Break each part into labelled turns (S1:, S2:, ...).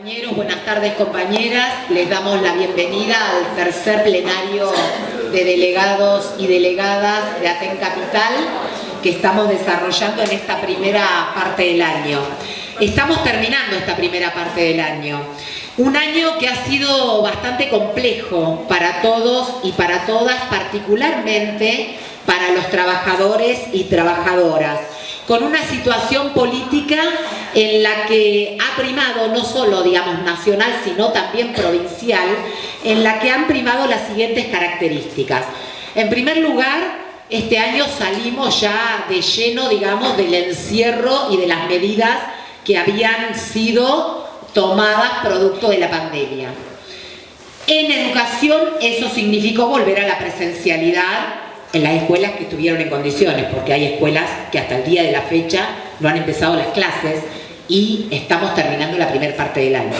S1: Compañeros, buenas tardes compañeras, les damos la bienvenida al tercer plenario de delegados y delegadas de Aten Capital que estamos desarrollando en esta primera parte del año. Estamos terminando esta primera parte del año. Un año que ha sido bastante complejo para todos y para todas, particularmente para los trabajadores y trabajadoras con una situación política en la que ha primado no solo, digamos, nacional, sino también provincial, en la que han primado las siguientes características. En primer lugar, este año salimos ya de lleno, digamos, del encierro y de las medidas que habían sido tomadas producto de la pandemia. En educación eso significó volver a la presencialidad en las escuelas que estuvieron en condiciones, porque hay escuelas que hasta el día de la fecha no han empezado las clases y estamos terminando la primera parte del año.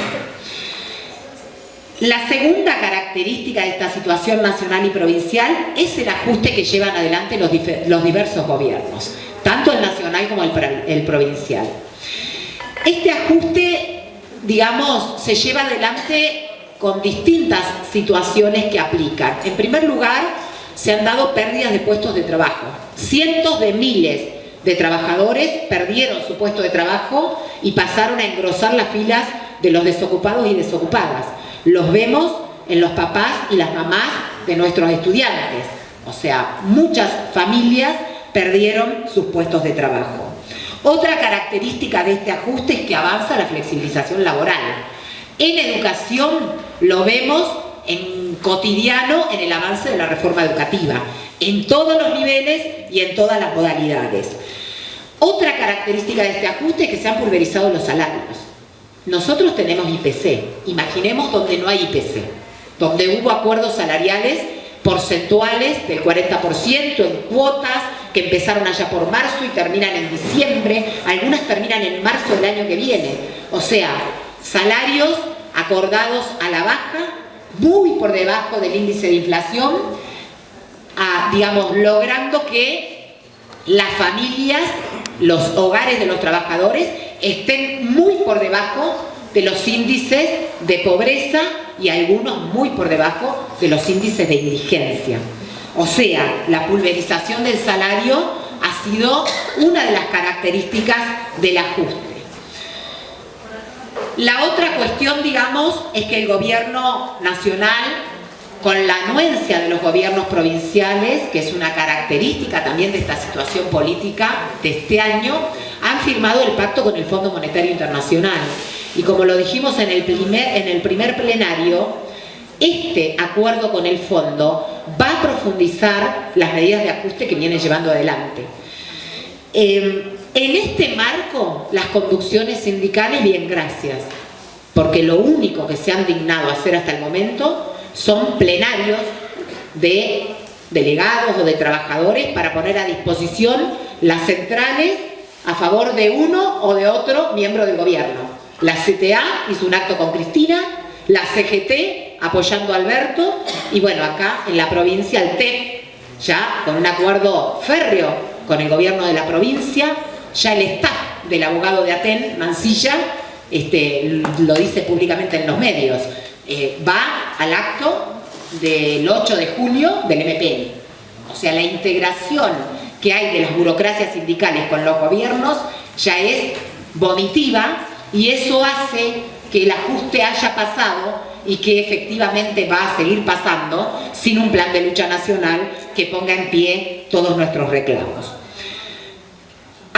S1: La segunda característica de esta situación nacional y provincial es el ajuste que llevan adelante los, diversos gobiernos, tanto el nacional como el, el provincial. Este ajuste, digamos, se lleva adelante con distintas situaciones que aplican. En primer lugar, se han dado pérdidas de puestos de trabajo. Cientos de miles de trabajadores perdieron su puesto de trabajo y pasaron a engrosar las filas de los desocupados y desocupadas. Los vemos en los papás y las mamás de nuestros estudiantes. O sea, muchas familias perdieron sus puestos de trabajo. Otra característica de este ajuste es que avanza la flexibilización laboral. En educación lo vemos en cotidiano en el avance de la reforma educativa, en todos los niveles y en todas las modalidades. Otra característica de este ajuste es que se han pulverizado los salarios. Nosotros tenemos IPC, imaginemos donde no hay IPC, donde hubo acuerdos salariales porcentuales del 40% en cuotas que empezaron allá por marzo y terminan en diciembre, algunas terminan en marzo del año que viene. O sea, salarios acordados a la baja muy por debajo del índice de inflación, digamos, logrando que las familias, los hogares de los trabajadores estén muy por debajo de los índices de pobreza y algunos muy por debajo de los índices de indigencia. O sea, la pulverización del salario ha sido una de las características del ajuste. La otra cuestión, digamos, es que el gobierno nacional, con la anuencia de los gobiernos provinciales, que es una característica también de esta situación política de este año, han firmado el pacto con el Fondo Monetario Internacional. Y como lo dijimos en el primer, en el primer plenario, este acuerdo con el fondo va a profundizar las medidas de ajuste que viene llevando adelante. Eh, en este marco, las conducciones sindicales, bien, gracias, porque lo único que se han dignado a hacer hasta el momento son plenarios de delegados o de trabajadores para poner a disposición las centrales a favor de uno o de otro miembro del gobierno. La CTA hizo un acto con Cristina, la CGT apoyando a Alberto y bueno, acá en la provincia el TEP ya con un acuerdo férreo con el gobierno de la provincia ya el staff del abogado de Aten, Mancilla, este, lo dice públicamente en los medios, eh, va al acto del 8 de junio del MPN. O sea, la integración que hay de las burocracias sindicales con los gobiernos ya es vomitiva y eso hace que el ajuste haya pasado y que efectivamente va a seguir pasando sin un plan de lucha nacional que ponga en pie todos nuestros reclamos.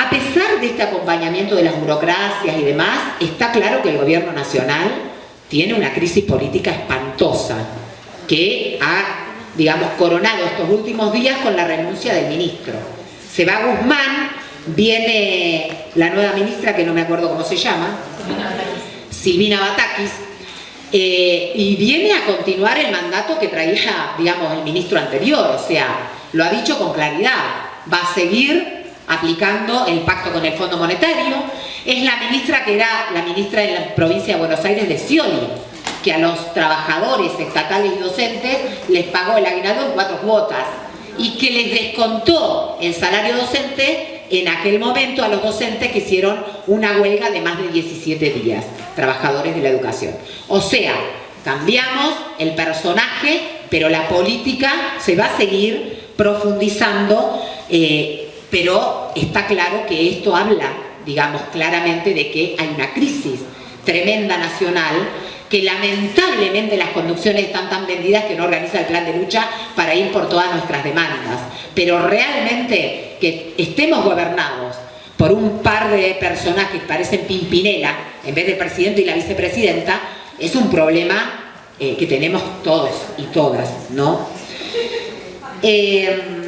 S1: A pesar de este acompañamiento de las burocracias y demás, está claro que el gobierno nacional tiene una crisis política espantosa que ha, digamos, coronado estos últimos días con la renuncia del ministro. Se va Guzmán, viene la nueva ministra, que no me acuerdo cómo se llama, Silvina Batakis, eh, y viene a continuar el mandato que traía, digamos, el ministro anterior, o sea, lo ha dicho con claridad, va a seguir aplicando el pacto con el Fondo Monetario, es la ministra que era la ministra de la provincia de Buenos Aires de Scioli, que a los trabajadores estatales y docentes les pagó el aguinaldo en cuatro cuotas y que les descontó el salario docente en aquel momento a los docentes que hicieron una huelga de más de 17 días, trabajadores de la educación. O sea, cambiamos el personaje, pero la política se va a seguir profundizando, eh, pero está claro que esto habla, digamos, claramente de que hay una crisis tremenda nacional que lamentablemente las conducciones están tan vendidas que no organiza el plan de lucha para ir por todas nuestras demandas. Pero realmente que estemos gobernados por un par de personajes que parecen Pimpinela, en vez del presidente y la vicepresidenta, es un problema eh, que tenemos todos y todas, ¿no? Eh,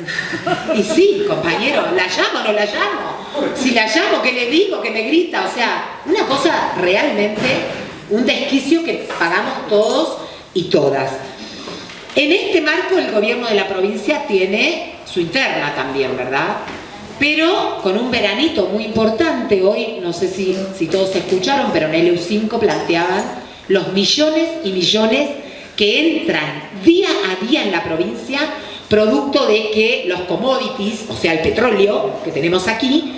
S1: y sí, compañero, ¿la llamo o no la llamo? Si la llamo, ¿qué le digo? ¿Qué me grita? O sea, una cosa realmente un desquicio que pagamos todos y todas. En este marco el gobierno de la provincia tiene su interna también, ¿verdad? Pero con un veranito muy importante, hoy no sé si, si todos escucharon, pero en el EU5 planteaban los millones y millones que entran día a día en la provincia producto de que los commodities, o sea el petróleo que tenemos aquí,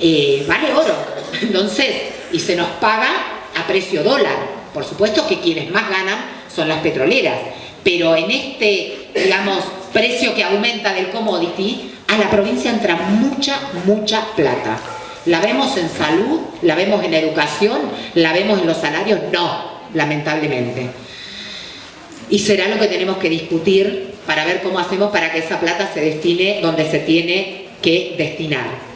S1: eh, vale oro. Entonces, y se nos paga a precio dólar. Por supuesto que quienes más ganan son las petroleras, pero en este, digamos, precio que aumenta del commodity, a la provincia entra mucha, mucha plata. ¿La vemos en salud? ¿La vemos en educación? ¿La vemos en los salarios? No, lamentablemente. Y será lo que tenemos que discutir para ver cómo hacemos para que esa plata se destine donde se tiene que destinar.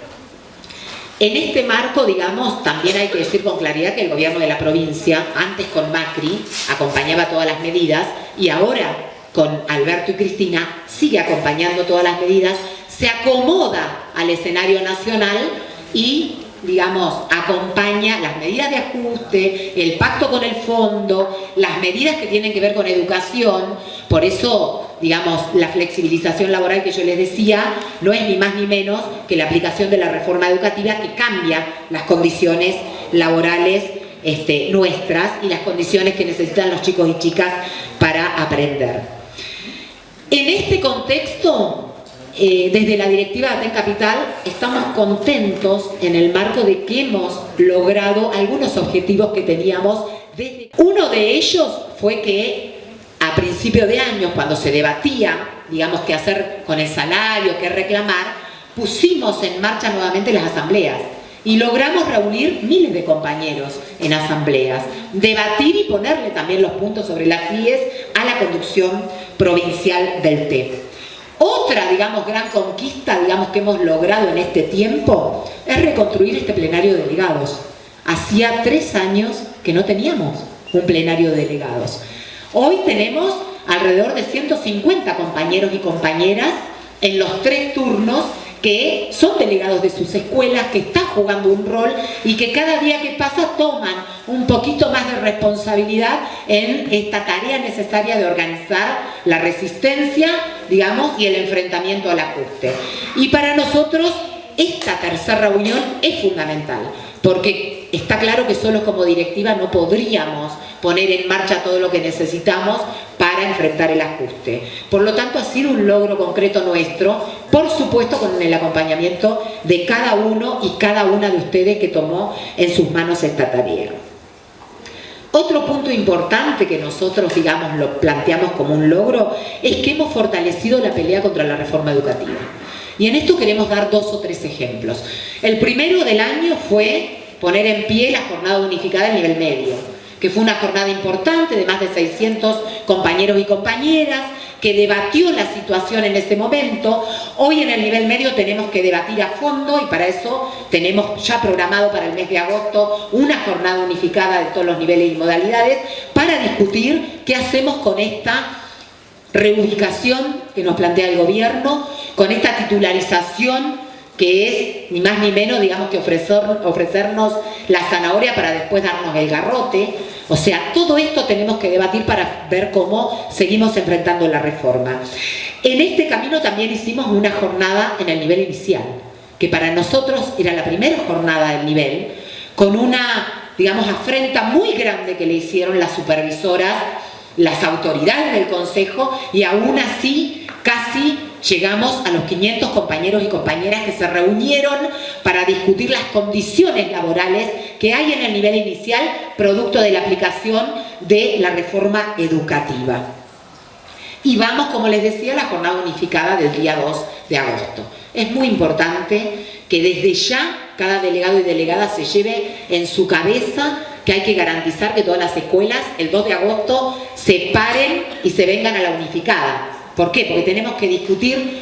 S1: En este marco, digamos, también hay que decir con claridad que el gobierno de la provincia, antes con Macri, acompañaba todas las medidas y ahora con Alberto y Cristina sigue acompañando todas las medidas, se acomoda al escenario nacional y digamos, acompaña las medidas de ajuste, el pacto con el fondo, las medidas que tienen que ver con educación, por eso, digamos, la flexibilización laboral que yo les decía no es ni más ni menos que la aplicación de la reforma educativa que cambia las condiciones laborales este, nuestras y las condiciones que necesitan los chicos y chicas para aprender. En este contexto, eh, desde la directiva de Aten Capital estamos contentos en el marco de que hemos logrado algunos objetivos que teníamos. Uno de ellos fue que a principio de año, cuando se debatía, digamos, qué hacer con el salario, qué reclamar, pusimos en marcha nuevamente las asambleas y logramos reunir miles de compañeros en asambleas, debatir y ponerle también los puntos sobre las IES a la conducción provincial del TEP. Otra, digamos, gran conquista, digamos, que hemos logrado en este tiempo es reconstruir este plenario de delegados. Hacía tres años que no teníamos un plenario de delegados. Hoy tenemos alrededor de 150 compañeros y compañeras en los tres turnos que son delegados de sus escuelas, que están jugando un rol y que cada día que pasa toman un poquito más de responsabilidad en esta tarea necesaria de organizar la resistencia, digamos, y el enfrentamiento al ajuste. Y para nosotros esta tercera reunión es fundamental, porque está claro que solo como directiva no podríamos poner en marcha todo lo que necesitamos para enfrentar el ajuste. Por lo tanto, ha sido un logro concreto nuestro, por supuesto con el acompañamiento de cada uno y cada una de ustedes que tomó en sus manos esta tarea. Otro punto importante que nosotros, digamos, lo planteamos como un logro es que hemos fortalecido la pelea contra la reforma educativa. Y en esto queremos dar dos o tres ejemplos. El primero del año fue poner en pie la jornada unificada a nivel medio que fue una jornada importante de más de 600 compañeros y compañeras, que debatió la situación en ese momento. Hoy en el nivel medio tenemos que debatir a fondo y para eso tenemos ya programado para el mes de agosto una jornada unificada de todos los niveles y modalidades para discutir qué hacemos con esta reubicación que nos plantea el gobierno, con esta titularización que es ni más ni menos, digamos, que ofrecernos la zanahoria para después darnos el garrote. O sea, todo esto tenemos que debatir para ver cómo seguimos enfrentando la reforma. En este camino también hicimos una jornada en el nivel inicial, que para nosotros era la primera jornada del nivel, con una, digamos, afrenta muy grande que le hicieron las supervisoras, las autoridades del Consejo, y aún así casi llegamos a los 500 compañeros y compañeras que se reunieron para discutir las condiciones laborales que hay en el nivel inicial producto de la aplicación de la reforma educativa. Y vamos, como les decía, a la jornada unificada del día 2 de agosto. Es muy importante que desde ya cada delegado y delegada se lleve en su cabeza que hay que garantizar que todas las escuelas el 2 de agosto se paren y se vengan a la unificada. ¿Por qué? Porque tenemos que discutir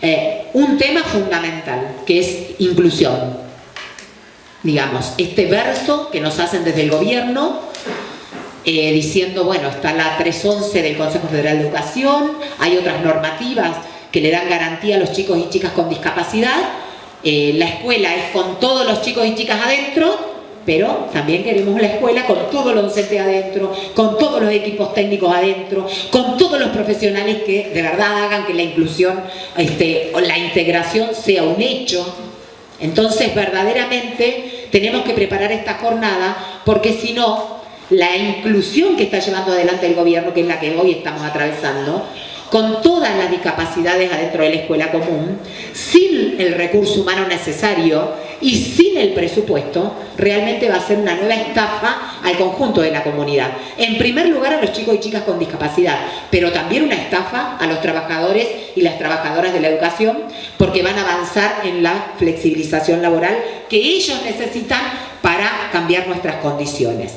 S1: eh, un tema fundamental, que es inclusión. Digamos, este verso que nos hacen desde el gobierno, eh, diciendo, bueno, está la 311 del Consejo Federal de Educación, hay otras normativas que le dan garantía a los chicos y chicas con discapacidad, eh, la escuela es con todos los chicos y chicas adentro, pero también queremos la escuela con todos los docentes adentro, con todos los equipos técnicos adentro, con todos los profesionales que de verdad hagan que la inclusión este, o la integración sea un hecho. Entonces, verdaderamente tenemos que preparar esta jornada porque si no, la inclusión que está llevando adelante el gobierno, que es la que hoy estamos atravesando, con todas las discapacidades adentro de la escuela común, sin el recurso humano necesario y sin el presupuesto, realmente va a ser una nueva estafa al conjunto de la comunidad. En primer lugar a los chicos y chicas con discapacidad, pero también una estafa a los trabajadores y las trabajadoras de la educación, porque van a avanzar en la flexibilización laboral que ellos necesitan para cambiar nuestras condiciones.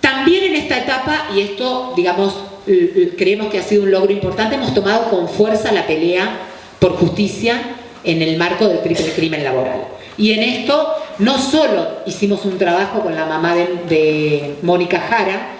S1: También en esta etapa, y esto, digamos, creemos que ha sido un logro importante, hemos tomado con fuerza la pelea por justicia en el marco del triple crimen laboral. Y en esto no solo hicimos un trabajo con la mamá de, Mónica Jara,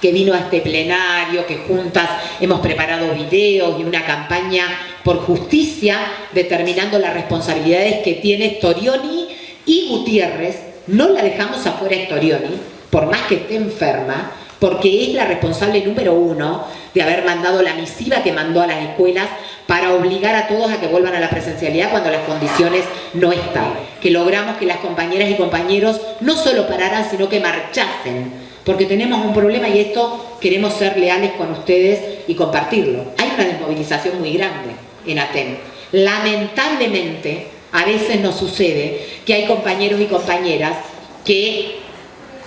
S1: que vino a este plenario, que juntas hemos preparado videos y una campaña por justicia, determinando las responsabilidades que tiene Storioni y Gutiérrez. No la dejamos afuera Storioni, por más que esté enferma, porque es la responsable número uno de haber mandado la misiva que mandó a las escuelas para obligar a todos a que vuelvan a la presencialidad cuando las condiciones no están. Que logramos que las compañeras y compañeros no solo pararan, sino que marchasen. Porque tenemos un problema y esto queremos ser leales con ustedes y compartirlo. Hay una desmovilización muy grande en ATEN. Lamentablemente, a veces nos sucede que hay compañeros y compañeras que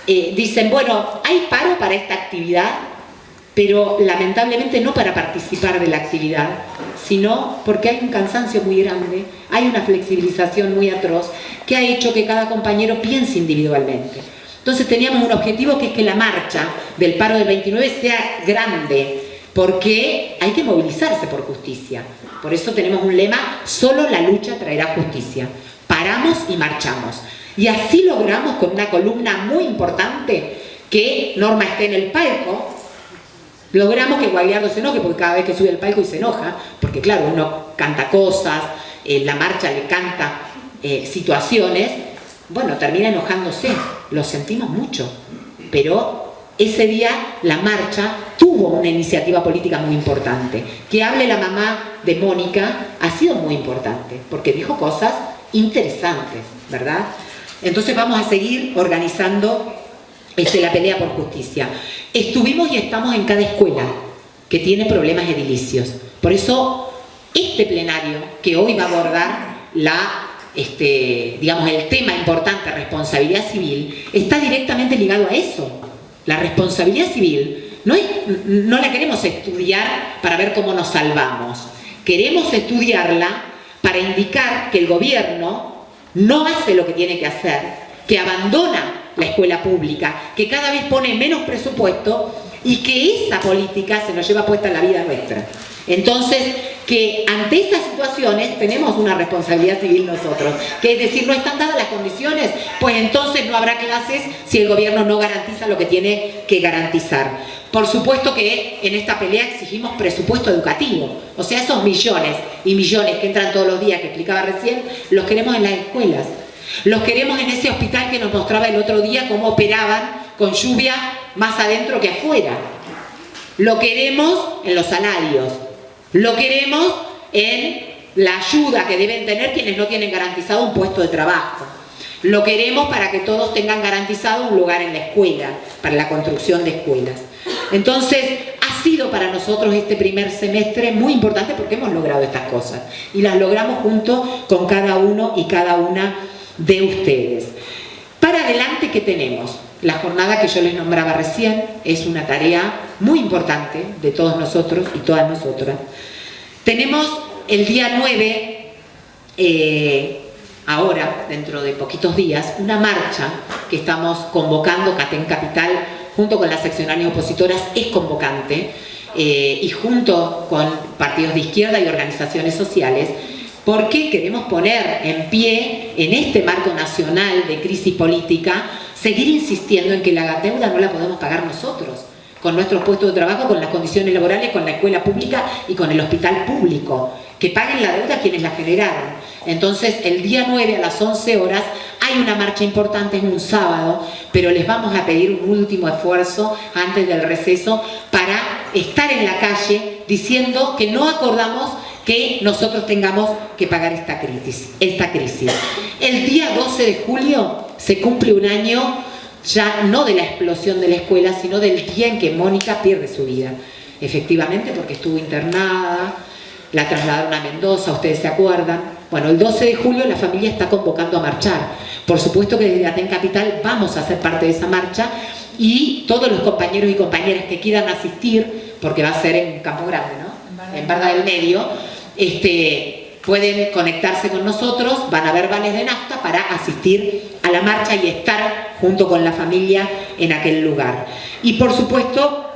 S1: eh, dicen, bueno, hay paro para esta actividad, pero lamentablemente no para participar de la actividad, sino porque hay un cansancio muy grande, hay una flexibilización muy atroz que ha hecho que cada compañero piense individualmente. Entonces teníamos un objetivo que es que la marcha del paro del 29 sea grande, porque hay que movilizarse por justicia. Por eso tenemos un lema, solo la lucha traerá justicia. Paramos y marchamos. Y así logramos con una columna muy importante que Norma esté en el palco, logramos que Guagliardo se enoje, porque cada vez que sube el palco y se enoja, porque claro, uno canta cosas, la marcha le canta eh, situaciones, bueno, termina enojándose, lo sentimos mucho, pero ese día la marcha tuvo una iniciativa política muy importante. Que hable la mamá de Mónica ha sido muy importante, porque dijo cosas interesantes, ¿verdad? Entonces vamos a seguir organizando este, la pelea por justicia. Estuvimos y estamos en cada escuela que tiene problemas edilicios. Por eso este plenario que hoy va a abordar la, este, digamos, el tema importante, responsabilidad civil, está directamente ligado a eso. La responsabilidad civil no, no la queremos estudiar para ver cómo nos salvamos. Queremos estudiarla para indicar que el gobierno no hace lo que tiene que hacer, que abandona la escuela pública, que cada vez pone menos presupuesto y que esa política se nos lleva puesta en la vida nuestra. Entonces, que ante estas situaciones tenemos una responsabilidad civil nosotros, que es decir, no están dadas las condiciones, pues entonces no habrá clases si el gobierno no garantiza lo que tiene que garantizar. Por supuesto que en esta pelea exigimos presupuesto educativo, o sea, esos millones y millones que entran todos los días, que explicaba recién, los queremos en las escuelas. Los queremos en ese hospital que nos mostraba el otro día cómo operaban con lluvia más adentro que afuera. Lo queremos en los salarios. Lo queremos en la ayuda que deben tener quienes no tienen garantizado un puesto de trabajo. Lo queremos para que todos tengan garantizado un lugar en la escuela, para la construcción de escuelas. Entonces, ha sido para nosotros este primer semestre muy importante porque hemos logrado estas cosas y las logramos junto con cada uno y cada una de ustedes. Adelante, ¿qué tenemos? La jornada que yo les nombraba recién es una tarea muy importante de todos nosotros y todas nosotras. Tenemos el día 9, eh, ahora, dentro de poquitos días, una marcha que estamos convocando, Catén Capital, junto con las seccionales opositoras, es convocante, eh, y junto con partidos de izquierda y organizaciones sociales, porque queremos poner en pie, en este marco nacional de crisis política, seguir insistiendo en que la deuda no la podemos pagar nosotros, con nuestros puestos de trabajo, con las condiciones laborales, con la escuela pública y con el hospital público. Que paguen la deuda quienes la generaron. Entonces, el día 9 a las 11 horas hay una marcha importante, es un sábado, pero les vamos a pedir un último esfuerzo antes del receso para estar en la calle diciendo que no acordamos que nosotros tengamos que pagar esta crisis. Esta crisis. El día 12 de julio se cumple un año ya no de la explosión de la escuela, sino del día en que Mónica pierde su vida. Efectivamente, porque estuvo internada, la trasladaron a Mendoza, ustedes se acuerdan. Bueno, el 12 de julio la familia está convocando a marchar. Por supuesto que desde Aten Capital vamos a ser parte de esa marcha y todos los compañeros y compañeras que quieran asistir, porque va a ser en Campo Grande, ¿no? En Barda del Medio, este, pueden conectarse con nosotros, van a ver vales de nafta para asistir a la marcha y estar junto con la familia en aquel lugar. Y por supuesto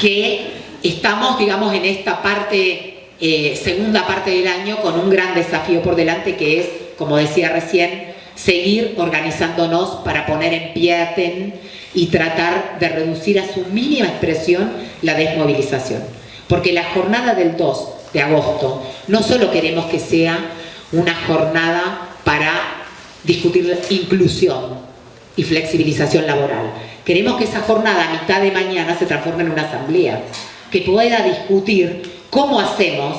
S1: que estamos, digamos, en esta parte, eh, segunda parte del año, con un gran desafío por delante que es, como decía recién, seguir organizándonos para poner en pie a TEN y tratar de reducir a su mínima expresión la desmovilización. Porque la jornada del 2 de agosto. No solo queremos que sea una jornada para discutir inclusión y flexibilización laboral. Queremos que esa jornada a mitad de mañana se transforme en una asamblea que pueda discutir cómo hacemos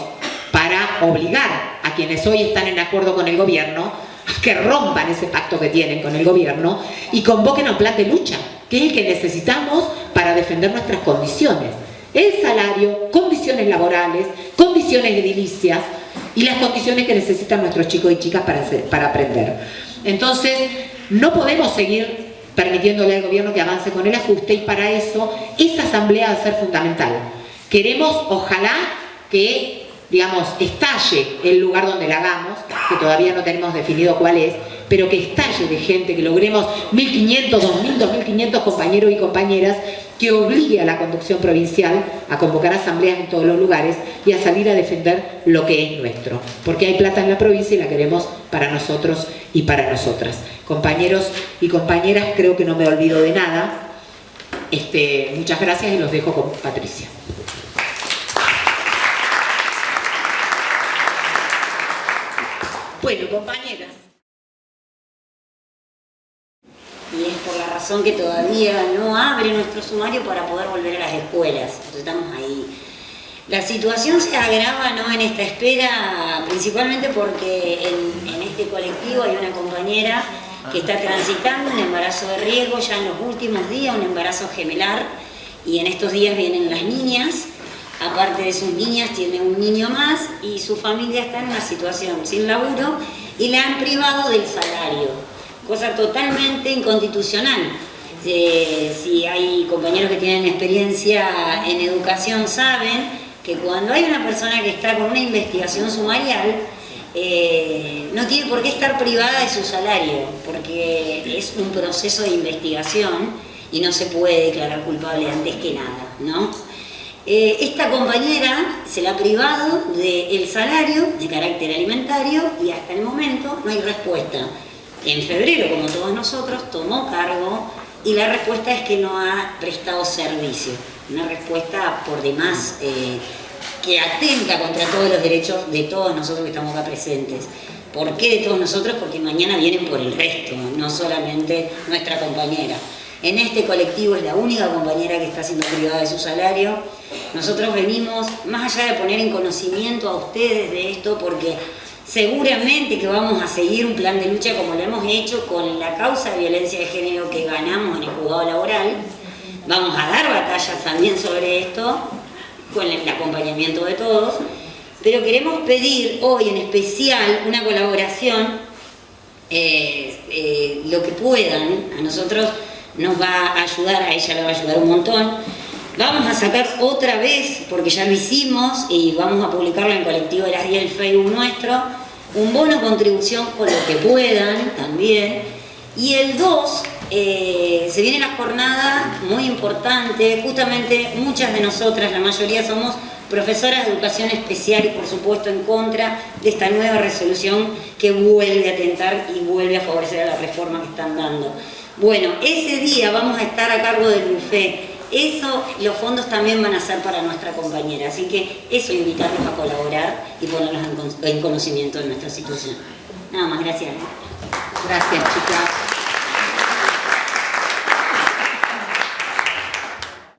S1: para obligar a quienes hoy están en acuerdo con el gobierno a que rompan ese pacto que tienen con el gobierno y convoquen a un plan de lucha, que es el que necesitamos para defender nuestras condiciones el salario, condiciones laborales, condiciones edilicias y las condiciones que necesitan nuestros chicos y chicas para, para aprender. Entonces, no podemos seguir permitiéndole al gobierno que avance con el ajuste y para eso esa asamblea va a ser fundamental. Queremos, ojalá, que digamos, estalle el lugar donde la hagamos, que todavía no tenemos definido cuál es, pero que estalle de gente, que logremos 1.500, 2.000, 2.500 compañeros y compañeras que obligue a la conducción provincial a convocar asambleas en todos los lugares y a salir a defender lo que es nuestro. Porque hay plata en la provincia y la queremos para nosotros y para nosotras. Compañeros y compañeras, creo que no me olvido de nada. Este, muchas gracias y los dejo con Patricia. Bueno, compañeras.
S2: y es por la razón que todavía no abre nuestro sumario para poder volver a las escuelas. Estamos ahí. La situación se agrava ¿no? en esta espera, principalmente porque en, en, este colectivo hay una compañera que está transitando un embarazo de riesgo ya en los últimos días, un embarazo gemelar, y en estos días vienen las niñas, aparte de sus niñas tiene un niño más y su familia está en una situación sin laburo y le han privado del salario cosa totalmente inconstitucional. si hay compañeros que tienen experiencia en educación saben que cuando hay una persona que está con una investigación sumarial, eh, no tiene por qué estar privada de su salario, porque es un proceso de investigación y no se puede declarar culpable antes que nada, ¿no? Eh, esta compañera se la ha privado del salario de carácter alimentario y hasta el momento no hay respuesta en febrero, como todos nosotros, tomó cargo y la respuesta es que no ha prestado servicio. Una respuesta por demás eh, que atenta contra todos los derechos de todos nosotros que estamos acá presentes. ¿Por qué de todos nosotros? Porque mañana vienen por el resto, no solamente nuestra compañera. En este colectivo es la única compañera que está siendo privada de su salario. Nosotros venimos, más allá de poner en conocimiento a ustedes de esto, porque Seguramente que vamos a seguir un plan de lucha como lo hemos hecho con la causa de violencia de género que ganamos en el juzgado laboral. Vamos a dar batalla detalles también sobre esto, con el acompañamiento de todos, pero queremos pedir hoy en especial una colaboración, eh, eh, lo que puedan, a nosotros nos va a ayudar, a ella le va a ayudar un montón. Vamos a sacar otra vez, porque ya lo hicimos y vamos a publicarlo en el colectivo de las 10 del Facebook nuestro, un bono contribución con lo que puedan también. Y el 2, eh, se viene la jornada muy importante, justamente muchas de nosotras, la mayoría somos profesoras de educación especial y por supuesto en contra de esta nueva resolución que vuelve a atentar y vuelve a favorecer a la reforma que están dando. Bueno, ese día vamos a estar a cargo del buffet. Eso, los fondos también van a ser para nuestra compañera. Así que eso, invitarlos a colaborar y ponerlos en conocimiento de nuestra situación. Nada más, gracias.
S1: Gracias, chicas.